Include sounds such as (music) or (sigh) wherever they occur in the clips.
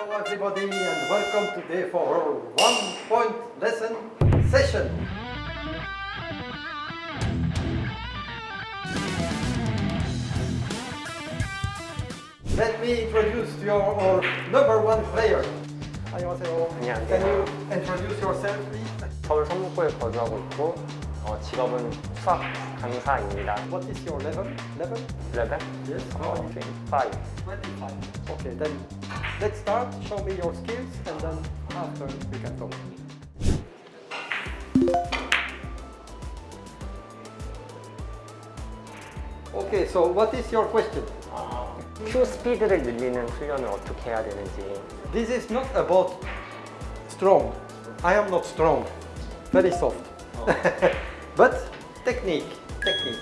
Hello everybody and welcome today for our one point lesson session. Let me introduce your our number one player. 안녕하세요. 안녕하세요. Can you introduce yourself please? 서울 성북구에 거주하고 있고 어, 직업은 수학 강사입니다. What is your level? Level? 레벨? Yes. 어, 25. 25. Okay, then let's start. Show me your skills and then after we can talk. Okay, so what is your question? 큐 스피드를 늘리는 훈련을 어떻게 해야 되는지 This is not about strong. I am not strong. Very soft. (laughs) but technique, technique.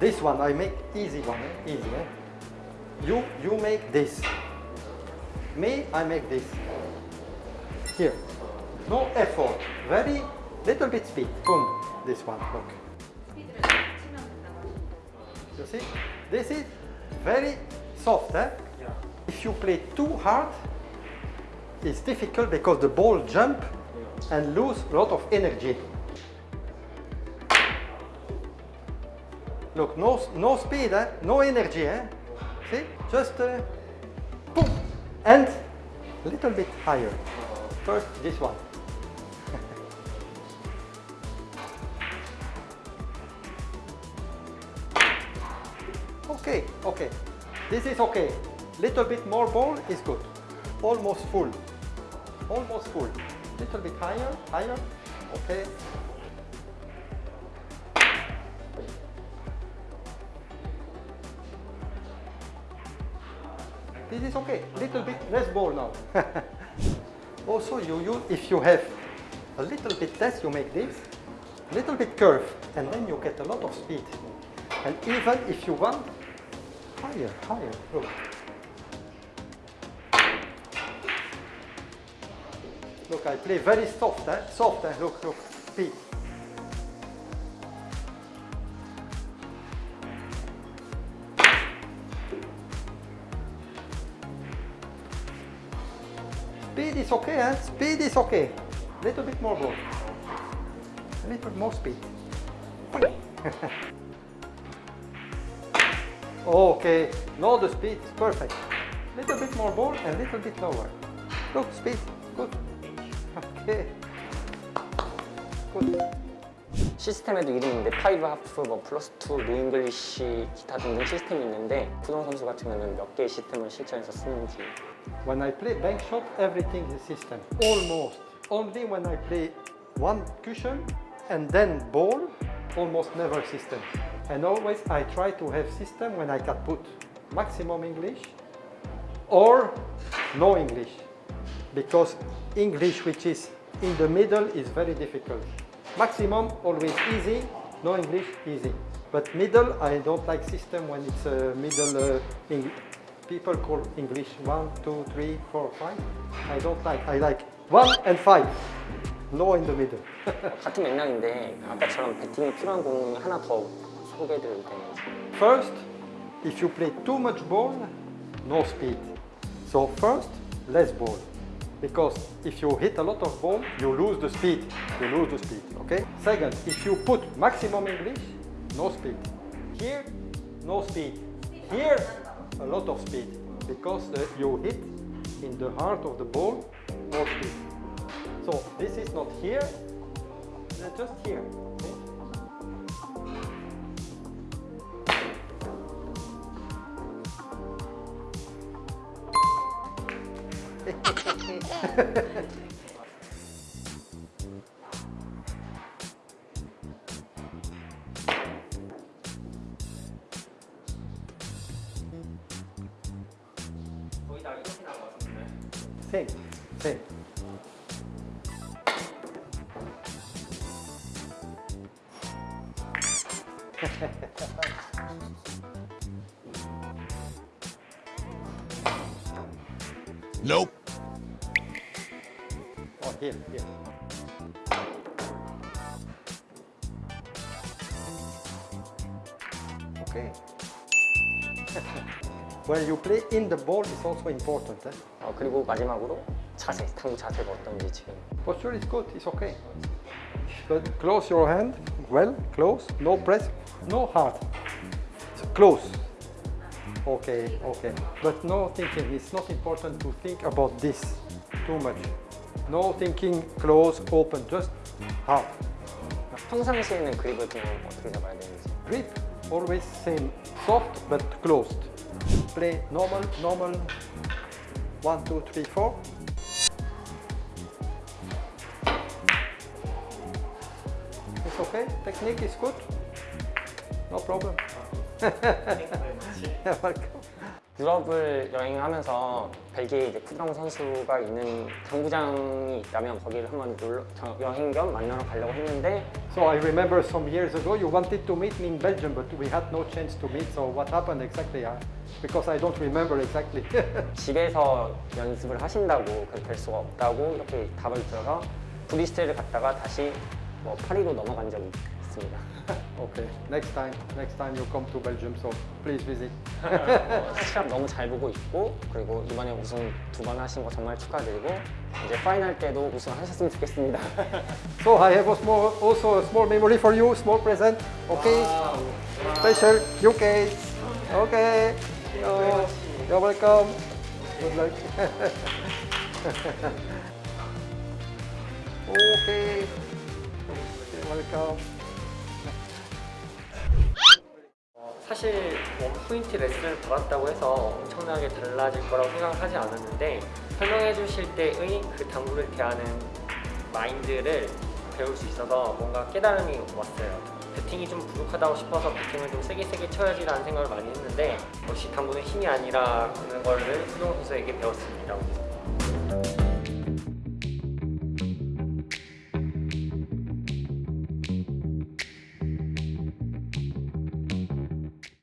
This one I make easy one, eh? easy. Eh? You you make this. Me I make this. Here. No effort. Very little bit speed. Boom. This one. Look. You see? This is very soft. Eh? If you play too hard, it's difficult because the ball jump and lose a lot of energy. Look, no, no speed, eh? no energy. Eh? See? Just uh, boom. And a little bit higher. First, this one. (laughs) okay, okay. This is okay. Little bit more ball is good. Almost full. Almost full. Little bit higher, higher. Okay. This is okay. A little bit less ball now. (laughs) also, you use if you have a little bit less, you make this. A little bit curve, and then you get a lot of speed. And even if you want higher, higher. Look. Look, I play very soft, eh? soft. Eh? Look, look, speed. Speed is okay, eh? Speed is okay. A little bit more ball. A little more speed. (laughs) okay, now the speed is perfect. A Little bit more ball and a little bit lower. Look, speed, good. (laughs) Okay. Good. 시스템에도 이름이 있는데 파이브 하프, 뭐 플러스 투, 노잉글리시 기타 등등 시스템이 있는데 구동 선수 같은 경우는 몇 개의 시스템을 실전에서 쓰는지 When I play bank shot, everything is system. Almost. Only when I play one cushion and then ball, almost never system. And always I try to have system when I can put maximum English or no English. Because English which is in the middle is very difficult. Maximum always easy, no English easy. But middle I don't like system when it's a middle uh, Eng- people call English one, two, three, four, five. I don't like. I like one and five. No in the middle. (laughs) 같은 맥락인데 아까처럼 배팅이 필요한 공 하나 더 소개해드려도 되는지 First, if you play too much ball, no speed. So first, less ball. Because if you hit a lot of ball, you lose the speed. You lose the speed, okay? Second, if you put maximum English, no speed. Here, no speed. Here, a lot of speed. Because uh, you hit in the heart of the ball, more speed. So this is not here, just here. okay? 거의 다 이렇게 나온 것 같은데 Same, same. Nope. Oh, here, here. Okay. (laughs) when you play in the ball is also important. Eh? 어, 그리고 마지막으로 자세, 당구 자세가 어떤지 지금 Posture is good, it's okay. But close your hand, well, close, no press, no hard. Close. Okay, okay. But no thinking, it's not important to think about this too much. No thinking close, open, just hard. 평상시에는 그립을 좀 어떻게 잡아야 되는지 Grip, always same, soft but closed. Play normal, normal, one, two, three, four. It's okay, technique is good. No problem. (laughs) You're welcome. 유럽을 여행하면서 벨기에 이제 쿠드랑 선수가 있는 당구장이 있다면 거기를 한번 놀러, 저- 여행 겸 만나러 가려고 했는데 So I remember some years ago you wanted to meet me in Belgium, but we had no chance to meet. So what happened exactly? Uh, because I don't remember exactly. 집에서 연습을 하신다고 그될 수가 없다고 이렇게 답을 들어서 브리스텔을 갔다가 다시 뭐 파리로 넘어간 적이 있습니다. okay, next time, next time you come to Belgium, so please visit. 어, 시합 너무 잘 보고 있고 그리고 이번에 우승 두 번 하신 거 정말 축하드리고 이제 파이널 때도 우승하셨으면 좋겠습니다. So I have a small, also a small memory for you, small present. Okay, special UK. Okay, oh, you're welcome. Good luck. okay, welcome. 사실 원포인트 레슨을 받았다고 해서 엄청나게 달라질 거라고 생각을 하지 않았는데 설명해 주실 때의 그 당구를 대하는 마인드를 배울 수 있어서 뭔가 깨달음이 왔어요. 배팅이 좀 부족하다고 싶어서 배팅을 좀 세게 세게 쳐야지라는 생각을 많이 했는데 역시 당구는 힘이 아니라 그런 거를 수동 선수에게 배웠습니다